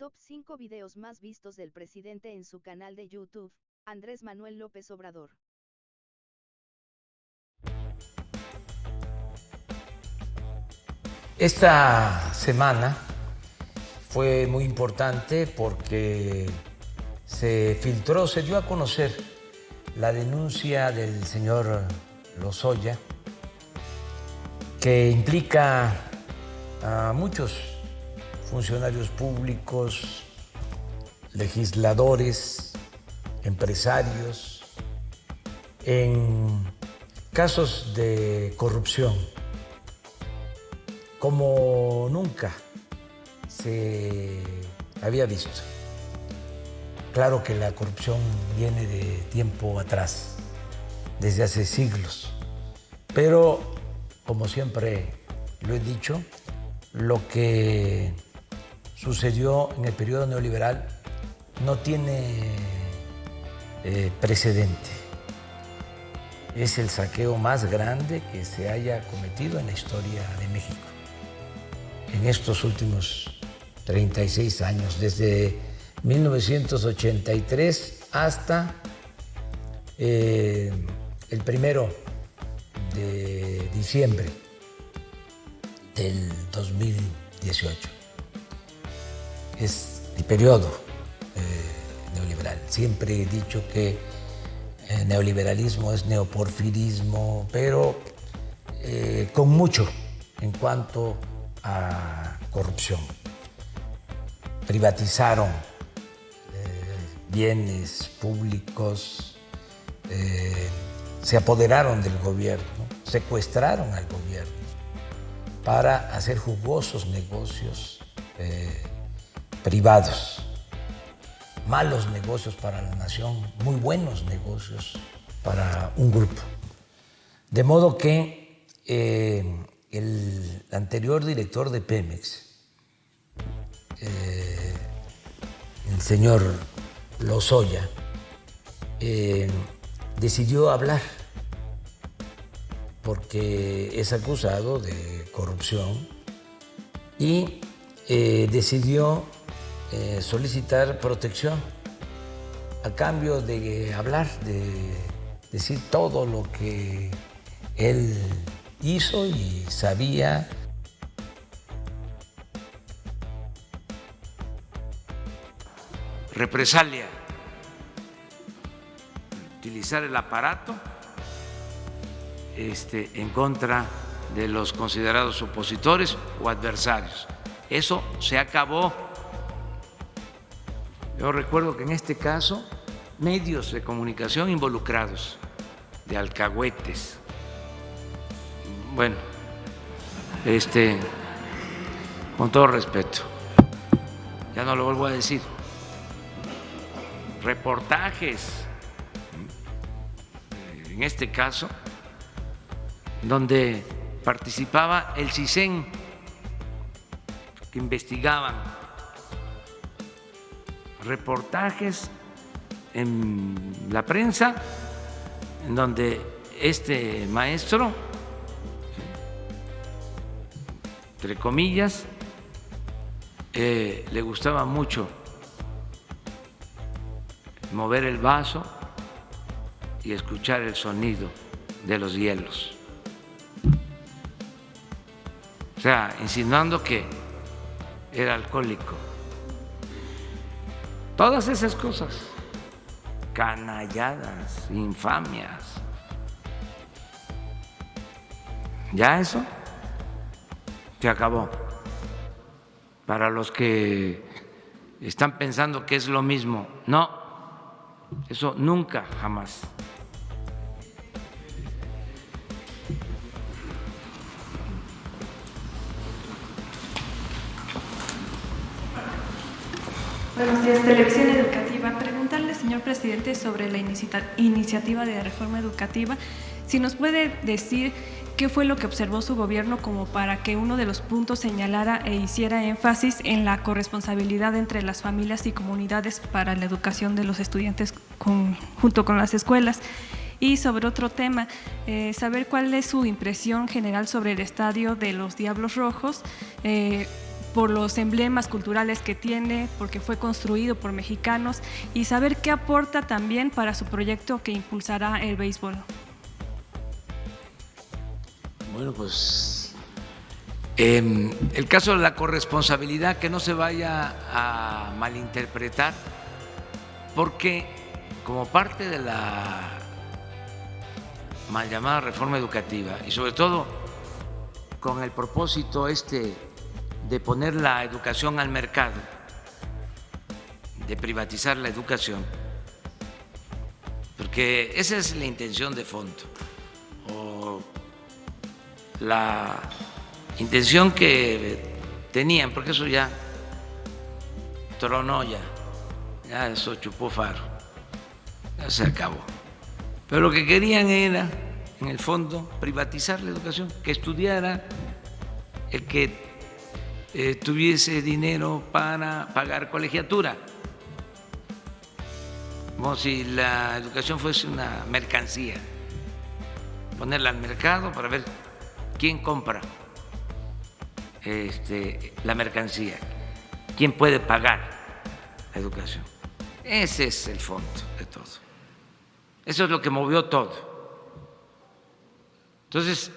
Top 5 videos más vistos del presidente en su canal de YouTube, Andrés Manuel López Obrador. Esta semana fue muy importante porque se filtró, se dio a conocer la denuncia del señor Lozoya que implica a muchos funcionarios públicos, legisladores, empresarios, en casos de corrupción como nunca se había visto. Claro que la corrupción viene de tiempo atrás, desde hace siglos, pero como siempre lo he dicho, lo que sucedió en el periodo neoliberal no tiene eh, precedente. Es el saqueo más grande que se haya cometido en la historia de México en estos últimos 36 años, desde 1983 hasta eh, el primero de diciembre del 2018 es el periodo eh, neoliberal. Siempre he dicho que el neoliberalismo es neoporfirismo, pero eh, con mucho en cuanto a corrupción. Privatizaron eh, bienes públicos, se apoderaron del gobierno, secuestraron al gobierno para hacer jugosos negocios privados, malos negocios para la nación, muy buenos negocios para un grupo. De modo que eh, el anterior director de Pemex, eh, el señor Lozoya, eh, decidió hablar porque es acusado de corrupción y decidió eh, solicitar protección a cambio de hablar, de decir todo lo que él hizo y sabía. Represalia, utilizar el aparato este, en contra de los considerados opositores o adversarios. Eso se acabó yo recuerdo que en este caso, medios de comunicación involucrados, de alcahuetes. Bueno, este, con todo respeto, ya no lo vuelvo a decir, reportajes, en este caso, donde participaba el CISEN, que investigaban reportajes en la prensa en donde este maestro, entre comillas, eh, le gustaba mucho mover el vaso y escuchar el sonido de los hielos. O sea, insinuando que era alcohólico. Todas esas cosas, canalladas, infamias. Ya eso se acabó. Para los que están pensando que es lo mismo, no, eso nunca, jamás. Señor presidente, sobre la iniciativa de reforma educativa, si nos puede decir qué fue lo que observó su gobierno como para que uno de los puntos señalara e hiciera énfasis en la corresponsabilidad entre las familias y comunidades para la educación de los estudiantes junto con las escuelas. Y sobre otro tema, eh, saber cuál es su impresión general sobre el estadio de los Diablos Rojos, eh, por los emblemas culturales que tiene, porque fue construido por mexicanos y saber qué aporta también para su proyecto que impulsará el béisbol. Bueno, pues em, el caso de la corresponsabilidad, que no se vaya a malinterpretar, porque como parte de la mal llamada reforma educativa y sobre todo con el propósito este de poner la educación al mercado, de privatizar la educación, porque esa es la intención de fondo, o la intención que tenían, porque eso ya tronó ya, ya eso chupó faro, ya se acabó. Pero lo que querían era, en el fondo, privatizar la educación, que estudiara el que eh, tuviese dinero para pagar colegiatura, como si la educación fuese una mercancía, ponerla al mercado para ver quién compra este, la mercancía, quién puede pagar la educación. Ese es el fondo de todo. Eso es lo que movió todo. Entonces,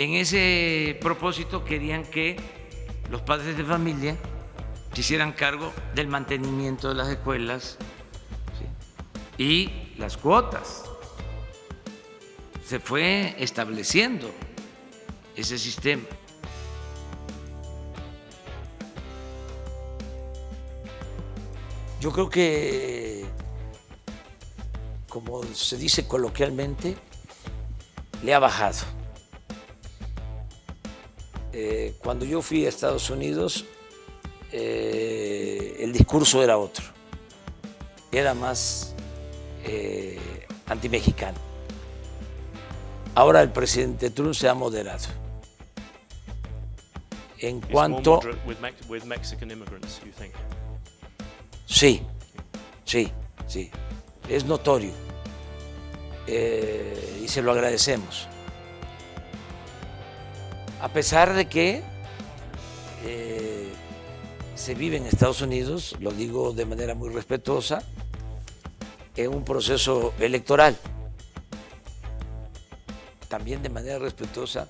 en ese propósito querían que los padres de familia se hicieran cargo del mantenimiento de las escuelas y las cuotas. Se fue estableciendo ese sistema. Yo creo que, como se dice coloquialmente, le ha bajado eh, cuando yo fui a Estados Unidos, eh, el discurso era otro, era más eh, antimexicano. Ahora el presidente Trump se ha moderado. En cuanto... Sí, sí, sí, es notorio. Y se lo agradecemos a pesar de que eh, se vive en Estados Unidos, lo digo de manera muy respetuosa, en un proceso electoral. También de manera respetuosa,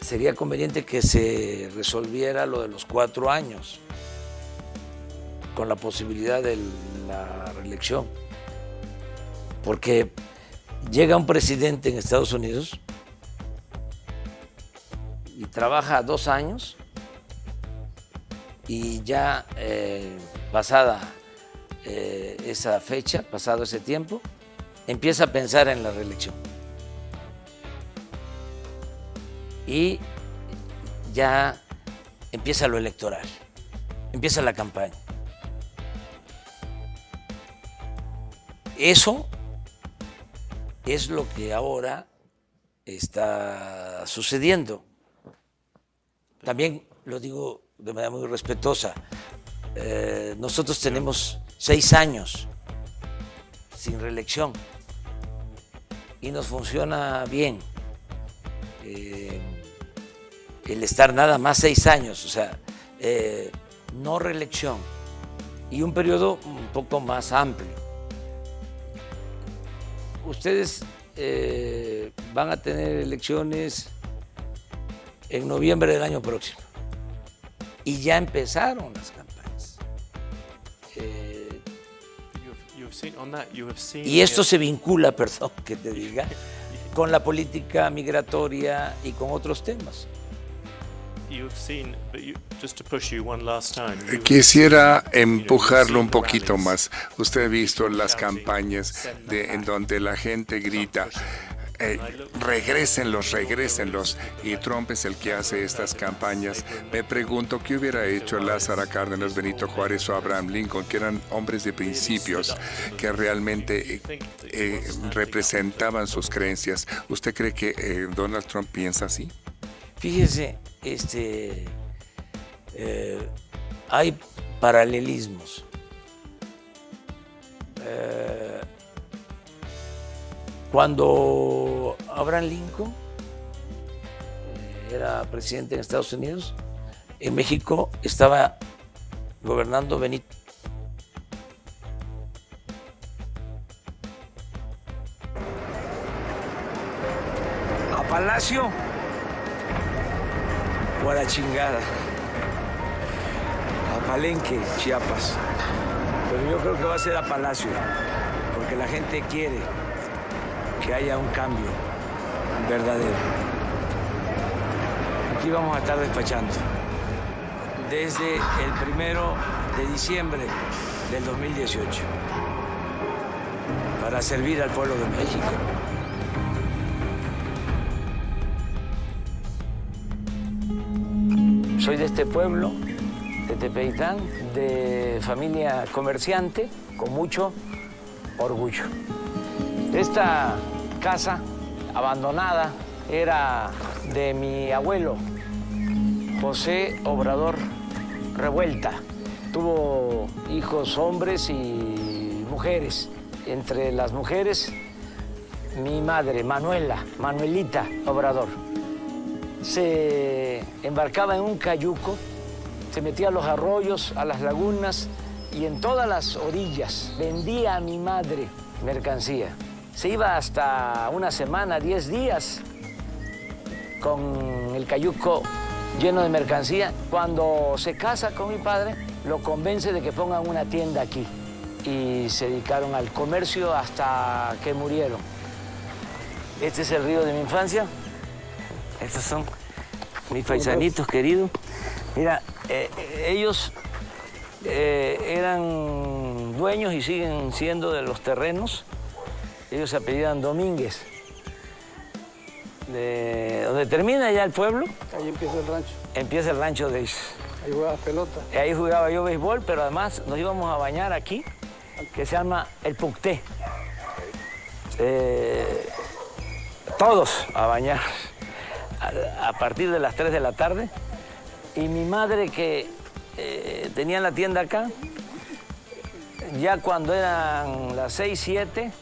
sería conveniente que se resolviera lo de los cuatro años, con la posibilidad de la reelección. Porque llega un presidente en Estados Unidos y trabaja dos años y ya eh, pasada eh, esa fecha, pasado ese tiempo, empieza a pensar en la reelección. Y ya empieza lo electoral, empieza la campaña. Eso es lo que ahora está sucediendo. También lo digo de manera muy respetuosa, eh, nosotros tenemos seis años sin reelección y nos funciona bien eh, el estar nada más seis años, o sea, eh, no reelección y un periodo un poco más amplio. Ustedes van a tener elecciones en noviembre del año próximo. Y ya empezaron las campañas. Eh, y esto se vincula, perdón que te diga, con la política migratoria y con otros temas. Quisiera empujarlo un poquito más. Usted ha visto las campañas de, en donde la gente grita, eh, regrésenlos, regrésenlos. Y Trump es el que hace estas campañas. Me pregunto qué hubiera hecho Lázaro Cárdenas, Benito Juárez o Abraham Lincoln, que eran hombres de principios, que realmente eh, eh, representaban sus creencias. ¿Usted cree que eh, Donald Trump piensa así? Fíjese, este, hay paralelismos. Cuando Abraham Lincoln era presidente en Estados Unidos, en México estaba gobernando Benito. A Palacio o a la chingada. A Palenque, Chiapas. Pero yo creo que va a ser a Palacio, porque la gente quiere que haya un cambio verdadero. Aquí vamos a estar despachando desde el primero de diciembre del 2018 para servir al pueblo de México. Soy de este pueblo, de Tepeitán, de familia comerciante, con mucho orgullo. Esta casa abandonada era de mi abuelo, José Obrador Revuelta. Tuvo hijos hombres y mujeres. Entre las mujeres, mi madre, Manuela, Manuelita Obrador. Se embarcaba en un cayuco, se metía a los arroyos, a las lagunas y en todas las orillas vendía a mi madre mercancía. Se iba hasta una semana, diez días, con el cayuco lleno de mercancía. Cuando se casa con mi padre, lo convence de que pongan una tienda aquí. Y se dedicaron al comercio hasta que murieron. Este es el río de mi infancia. Estos son mis paisanitos queridos. Mira, eh, ellos eh, eran dueños y siguen siendo de los terrenos ellos se apellidan Domínguez. De donde termina ya el pueblo. Ahí empieza el rancho. Empieza el rancho de ellos. Ahí jugaba pelota. Ahí jugaba yo béisbol, pero además nos íbamos a bañar aquí, que se llama el Pucté. Eh, todos a bañar a, partir de las 3 de la tarde. Y mi madre que eh, tenía la tienda acá, ya cuando eran las 6, 7,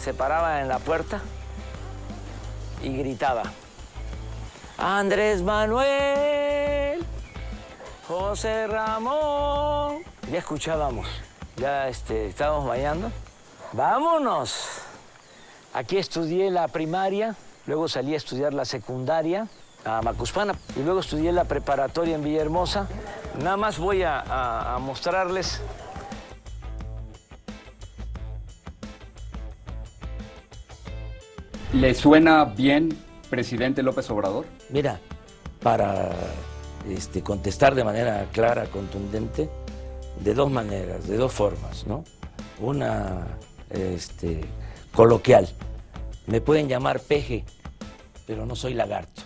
se paraba en la puerta y gritaba, Andrés Manuel, José Ramón. Ya escuchábamos, ya este, estábamos bañando. ¡Vámonos! Aquí estudié la primaria, luego salí a estudiar la secundaria a Macuspana y luego estudié la preparatoria en Villahermosa. Nada más voy a mostrarles ¿Le suena bien, presidente López Obrador? Mira, para este, contestar de manera clara, contundente, de dos maneras, de dos formas, ¿no? Una este, coloquial. Me pueden llamar peje, pero no soy lagarto.